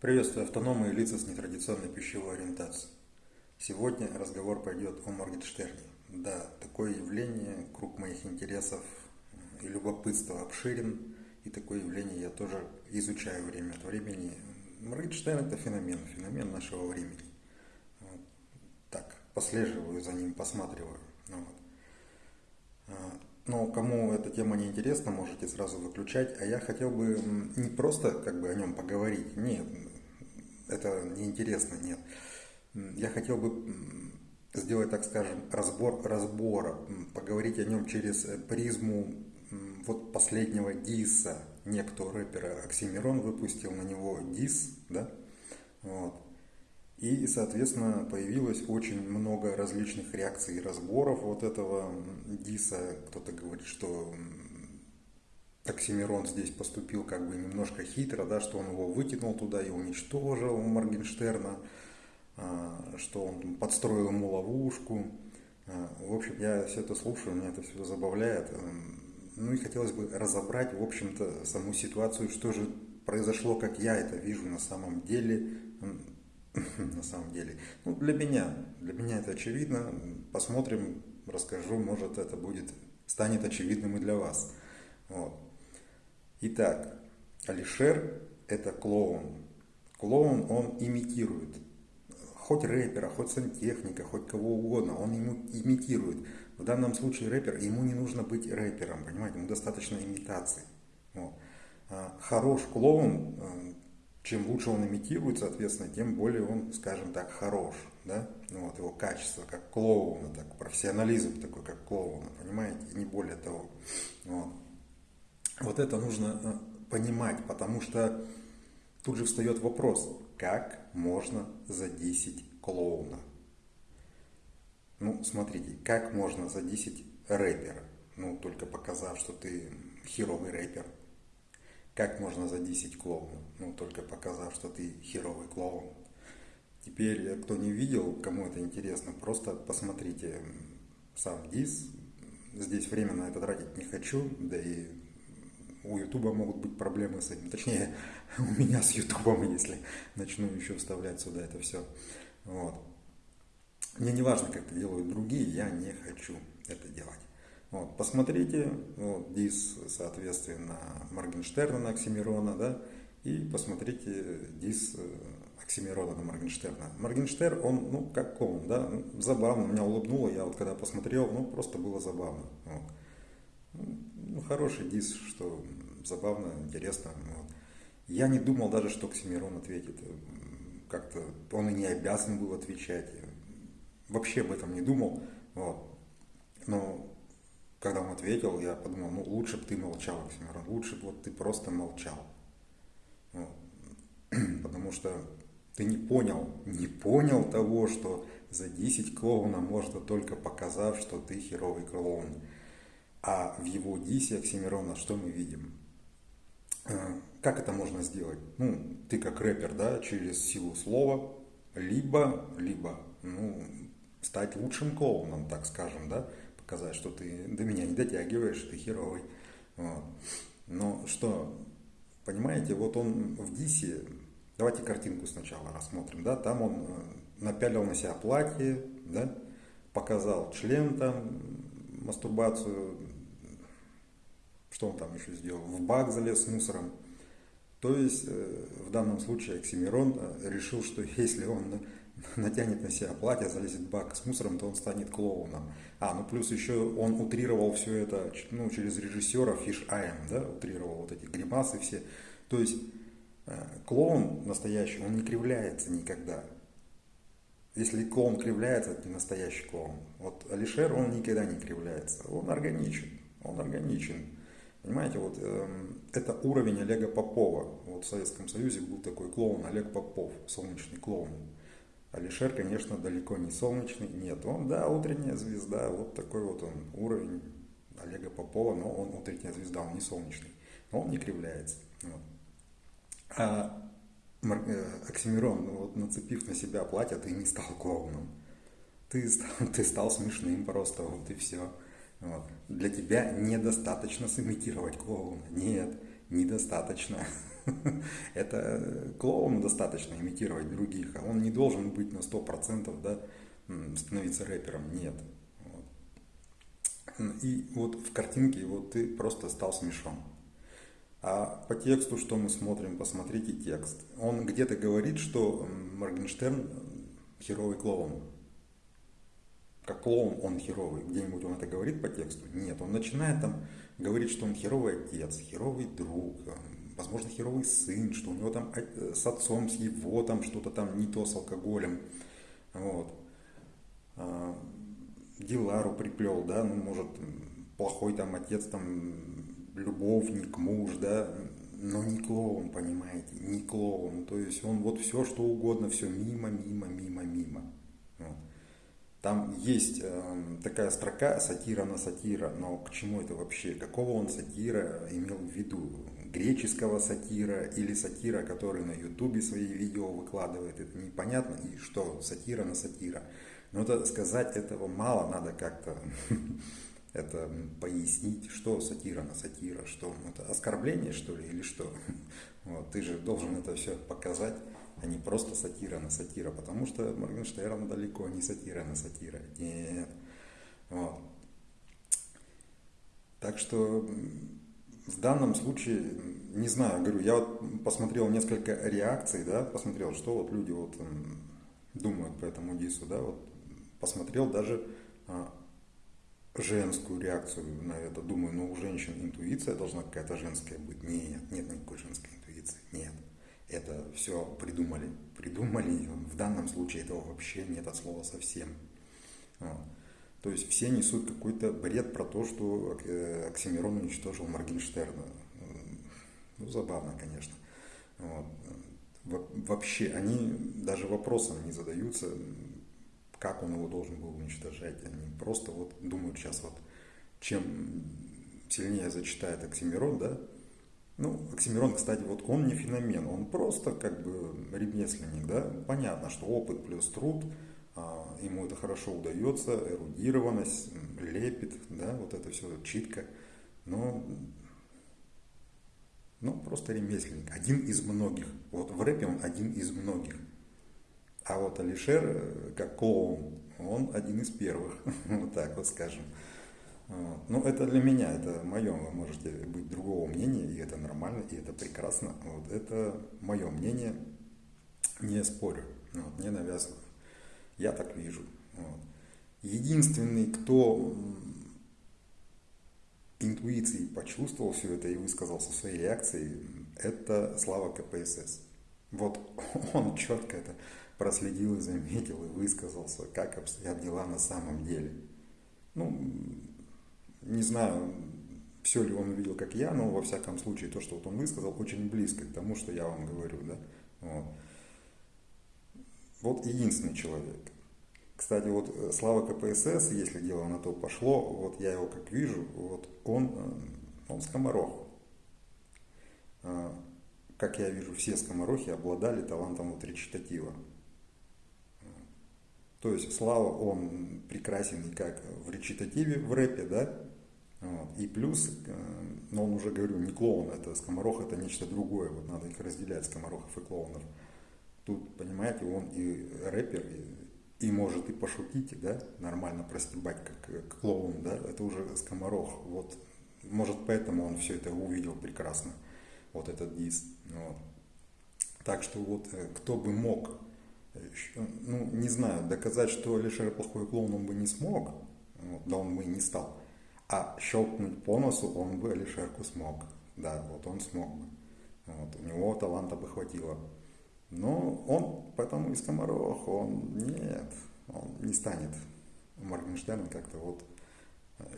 Приветствую автономы и лица с нетрадиционной пищевой ориентацией. Сегодня разговор пойдет о Моргенштерне. Да, такое явление, круг моих интересов и любопытства обширен, и такое явление я тоже изучаю время от времени. Моргенштерн это феномен, феномен нашего времени. Вот. Так, послеживаю за ним, посматриваю. Вот. А, но кому эта тема не интересна, можете сразу выключать. А я хотел бы не просто как бы о нем поговорить. Нет, это неинтересно, нет. Я хотел бы сделать, так скажем, разбор разбора, поговорить о нем через призму вот последнего диса. Некто рэпера Оксимирон выпустил на него дис, да, вот. И, соответственно, появилось очень много различных реакций и разборов вот этого Диса. Кто-то говорит, что Оксимирон здесь поступил как бы немножко хитро, да, что он его вытянул туда и уничтожил Моргенштерна, а, что он подстроил ему ловушку. А, в общем, я все это слушаю, меня это все забавляет. Ну и хотелось бы разобрать, в общем-то, саму ситуацию, что же произошло, как я это вижу на самом деле, на самом деле. Ну, для меня, для меня это очевидно. Посмотрим, расскажу, может это будет, станет очевидным и для вас. Вот. Итак, Алишер это клоун. Клоун он имитирует. Хоть рэпера, хоть сантехника, хоть кого угодно, он ему имитирует. В данном случае рэпер, ему не нужно быть рэпером, понимаете, ему достаточно имитации. Вот. А хорош клоун, э, чем лучше он имитирует, соответственно, тем более он, скажем так, хорош. Да? Ну, вот его качество, как клоуна, так, профессионализм такой, как клоуна, понимаете, и не более того. Вот. Вот это нужно э, понимать, потому что тут же встает вопрос, как можно задесить клоуна? Ну, смотрите, как можно задесить рэпера? Ну, только показав, что ты херовый рэпер, как можно задисить клоуна? Ну, только показав, что ты херовый клоун. Теперь, э, кто не видел, кому это интересно, просто посмотрите сам дис. Здесь время на это тратить не хочу, да и у Ютуба могут быть проблемы с этим. Точнее, у меня с Ютубом, если начну еще вставлять сюда это все. Вот. Мне не важно, как это делают другие, я не хочу это делать. Вот, посмотрите, вот, дис, соответственно, Моргенштерна на Оксимирона, да, и посмотрите дис э, Оксимирона на Моргенштерна. Моргенштерн, он, ну, как он, да, забавно, меня улыбнуло, я вот когда посмотрел, ну, просто было забавно. Вот. Ну, хороший дис, что забавно, интересно. Вот. Я не думал даже, что Оксимирон ответит. Как-то он и не обязан был отвечать. Вообще об этом не думал. Вот. Но когда он ответил, я подумал, ну лучше бы ты молчал, Оксимирон, лучше бы вот ты просто молчал. Вот. Потому что ты не понял, не понял того, что за 10 клоуна можно только показав, что ты херовый клоун. А в его дисе Оксимирона что мы видим? Э, как это можно сделать? Ну, ты как рэпер, да, через силу слова, либо, либо, ну, стать лучшим клоуном, так скажем, да, сказать, что ты до меня не дотягиваешь, ты херовый. Вот. Но что, понимаете, вот он в Дисе, давайте картинку сначала рассмотрим, да, там он э, напялил на себя платье, да, показал член там, мастурбацию, что он там еще сделал, в бак залез с мусором. То есть э, в данном случае Оксимирон э, решил, что если он натянет на себя платье, залезет в бак с мусором, то он станет клоуном. А, ну плюс еще он утрировал все это ну, через режиссера Фиш Айм, да, утрировал вот эти гримасы все. То есть э, клоун настоящий, он не кривляется никогда. Если клоун кривляется, это не настоящий клоун. Вот Алишер, он никогда не кривляется. Он органичен. Он органичен. Понимаете, вот э, это уровень Олега Попова. Вот в Советском Союзе был такой клоун Олег Попов, солнечный клоун. Алишер, конечно, далеко не солнечный. Нет, он, да, утренняя звезда. Вот такой вот он уровень Олега Попова, но он утренняя звезда, он не солнечный. Но он не кривляется. Вот. А э, Оксимирон, ну вот нацепив на себя платье, ты не стал клоуном. Ты ты стал смешным просто, вот и все. Вот. Для тебя недостаточно сымитировать клоуна. Нет, недостаточно. Это клоуну достаточно имитировать других, а он не должен быть на 100% да, становиться рэпером, нет. И вот в картинке вот ты просто стал смешон. А по тексту, что мы смотрим, посмотрите текст. Он где-то говорит, что Моргенштерн херовый клоун. Как клоун он херовый. Где-нибудь он это говорит по тексту? Нет. Он начинает там говорить, что он херовый отец, херовый друг, возможно, херовый сын, что у него там э, с отцом, с его там что-то там не то с алкоголем. Вот. А, Дилару приплел, да, ну, может, плохой там отец, там, любовник, муж, да, но не клоун, понимаете, не клоун. То есть он вот все, что угодно, все мимо, мимо, мимо, мимо. Там есть э, такая строка сатира на сатира, но к чему это вообще? Какого он сатира имел в виду? Греческого сатира или сатира, который на ютубе свои видео выкладывает? Это непонятно. И что, сатира на сатира? Но это сказать этого мало, надо как-то это пояснить, что сатира на сатира, что это оскорбление, что ли, или что. Вот, ты же должен это все показать, а не просто сатира на сатира, потому что Моргенштерн далеко не сатира на сатира. Нет. Вот. Так что в данном случае, не знаю, говорю, я вот посмотрел несколько реакций, да, посмотрел, что вот люди вот думают по этому дису, да, вот посмотрел даже а, женскую реакцию на это. Думаю, ну у женщин интуиция должна какая-то женская быть. Нет, нет никакой женской интуиции. Нет. Это все придумали. Придумали. В данном случае этого вообще нет от слова совсем. Вот. То есть все несут какой-то бред про то, что э, Оксимирон уничтожил Моргенштерна. Ну, забавно, конечно. Вот. Вообще, они даже вопросом не задаются, как он его должен был уничтожать. Они просто вот думают сейчас вот, чем сильнее зачитает Оксимирон, да, ну, Оксимирон, кстати, вот он не феномен, он просто как бы ремесленник, да, понятно, что опыт плюс труд, а, ему это хорошо удается, эрудированность, лепит, да, вот это все читка, но ну, просто ремесленник, один из многих. Вот в рэпе он один из многих. А вот Алишер, э, как клоун, он один из первых, вот так вот скажем. Ну, это для меня, это мое, вы можете быть другого мнения, и это нормально, и это прекрасно. Вот это мое мнение, не спорю, вот, не навязываю. Я так вижу. Вот. Единственный, кто интуицией почувствовал все это и высказался своей реакцией, это Слава КПСС. Вот он четко это проследил и заметил, и высказался, как обстоят дела на самом деле. Ну, не знаю, все ли он увидел, как я, но во всяком случае то, что вот он высказал, очень близко к тому, что я вам говорю. Да? Вот. вот единственный человек. Кстати, вот э, Слава КПСС, если дело на то пошло, вот я его как вижу, вот он, э, он скоморох. А, как я вижу, все скоморохи обладали талантом вот речитатива. То есть Слава, он прекрасен как в речитативе, в рэпе, да, вот. и плюс, э, но он уже, говорю, не клоун, это скоморох, это нечто другое, вот надо их разделять, скоморохов и клоунов. Тут, понимаете, он и рэпер, и, и может и пошутить, да, нормально простебать, как, как клоун, да, это уже скоморох, вот, может поэтому он все это увидел прекрасно, вот этот диск, вот. Так что вот э, кто бы мог ну, не знаю, доказать, что Алишер плохой клоун он бы не смог, да он бы и не стал. А щелкнуть по носу он бы Алишерку смог. Да, вот он смог. Вот, у него таланта бы хватило. Но он, поэтому и скоморох, он нет, он не станет Моргенштерн как-то вот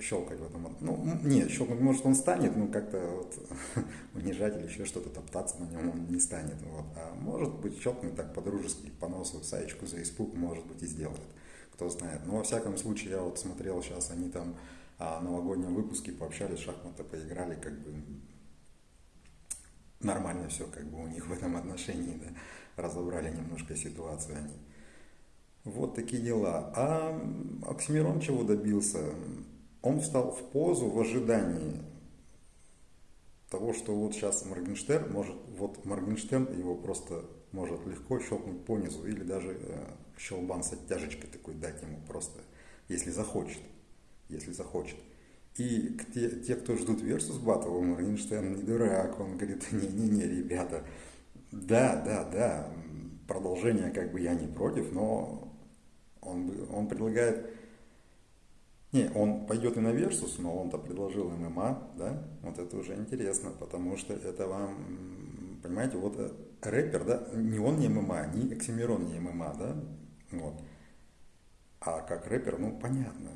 щелкать в этом. Ну, нет, щелкнуть может он станет, но как-то вот унижать или еще что-то, топтаться на нем он не станет. Вот. А может быть щелкнуть так по-дружески, по носу, саечку за испуг, может быть и сделает. Кто знает. Но во всяком случае, я вот смотрел сейчас, они там а, новогоднем выпуске пообщались, шахматы поиграли, как бы нормально все как бы у них в этом отношении, да, разобрали немножко ситуацию они. Вот такие дела. А Оксимирон чего добился? Он встал в позу в ожидании того, что вот сейчас Моргенштерн может, вот Моргенштерн его просто может легко щелкнуть по низу или даже э, щелбан с оттяжечкой такой дать ему просто, если захочет, если захочет. И те, те кто ждут Versus Battle, Моргенштерн не дурак, он говорит, не-не-не, ребята, да, да, да, продолжение как бы я не против, но он, он предлагает не, он пойдет и на Versus, но он-то предложил ММА, да? Вот это уже интересно, потому что это вам, понимаете, вот э, рэпер, да, не он не ММА, ни Оксимирон не ММА, да? Вот. А как рэпер, ну, понятно,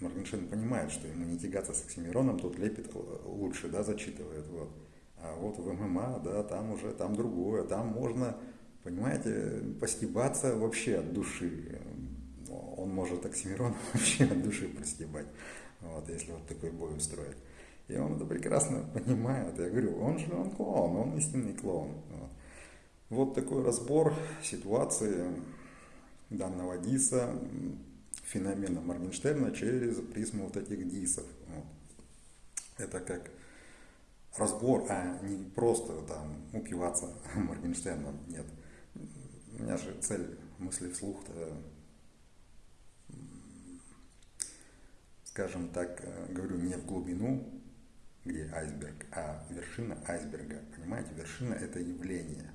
Моргенштерн понимает, что ему не тягаться с Оксимироном, тут лепит лучше, да, зачитывает, вот. А вот в ММА, да, там уже, там другое, там можно, понимаете, постебаться вообще от души он может Оксимирон вообще от души простебать, вот, если вот такой бой устроит. И он это прекрасно понимает. Я говорю, он же он клоун, он истинный клоун. Вот, вот такой разбор ситуации данного диса, феномена Моргенштерна через призму вот этих дисов. Вот. Это как разбор, а не просто там упиваться Моргенштерном. Нет. У меня же цель мысли вслух-то скажем так, э, говорю не в глубину, где айсберг, а вершина айсберга. Понимаете, вершина это явление.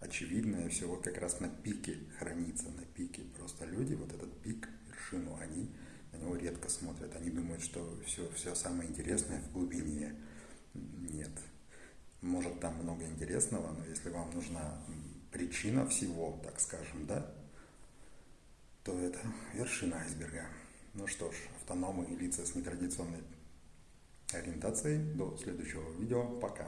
Очевидное всего как раз на пике хранится, на пике. Просто люди вот этот пик, вершину, они на него редко смотрят. Они думают, что все, все самое интересное в глубине. Нет. Может там много интересного, но если вам нужна причина всего, так скажем, да, то это вершина айсберга. Ну что ж, автономы и лица с нетрадиционной ориентацией. До следующего видео. Пока.